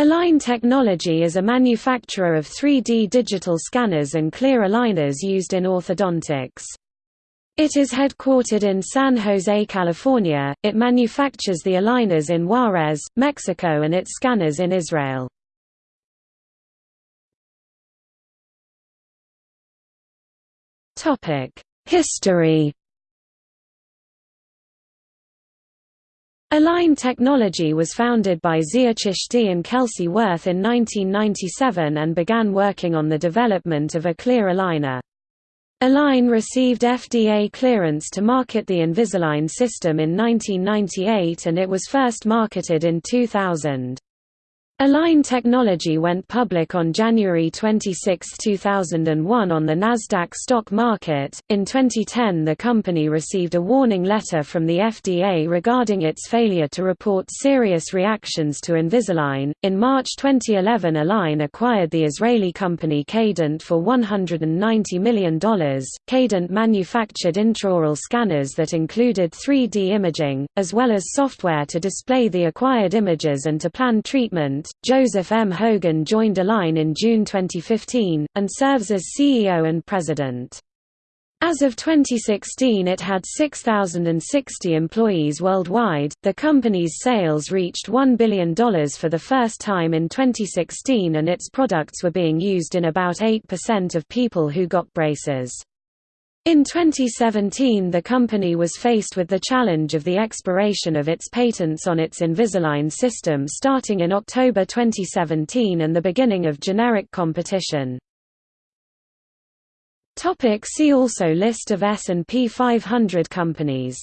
Align Technology is a manufacturer of 3D digital scanners and clear aligners used in orthodontics. It is headquartered in San Jose, California. It manufactures the aligners in Juarez, Mexico and its scanners in Israel. Topic: History Align Technology was founded by Zia Chishti and Kelsey Wirth in 1997 and began working on the development of a clear aligner. Align received FDA clearance to market the Invisalign system in 1998 and it was first marketed in 2000. Align Technology went public on January 26, 2001 on the Nasdaq stock market. In 2010, the company received a warning letter from the FDA regarding its failure to report serious reactions to Invisalign. In March 2011, Align acquired the Israeli company Cadent for $190 million. Cadent manufactured intraoral scanners that included 3D imaging, as well as software to display the acquired images and to plan treatment. Joseph M. Hogan joined Align in June 2015, and serves as CEO and president. As of 2016, it had 6,060 employees worldwide. The company's sales reached $1 billion for the first time in 2016, and its products were being used in about 8% of people who got braces. In 2017 the company was faced with the challenge of the expiration of its patents on its Invisalign system starting in October 2017 and the beginning of generic competition. See also List of S&P 500 companies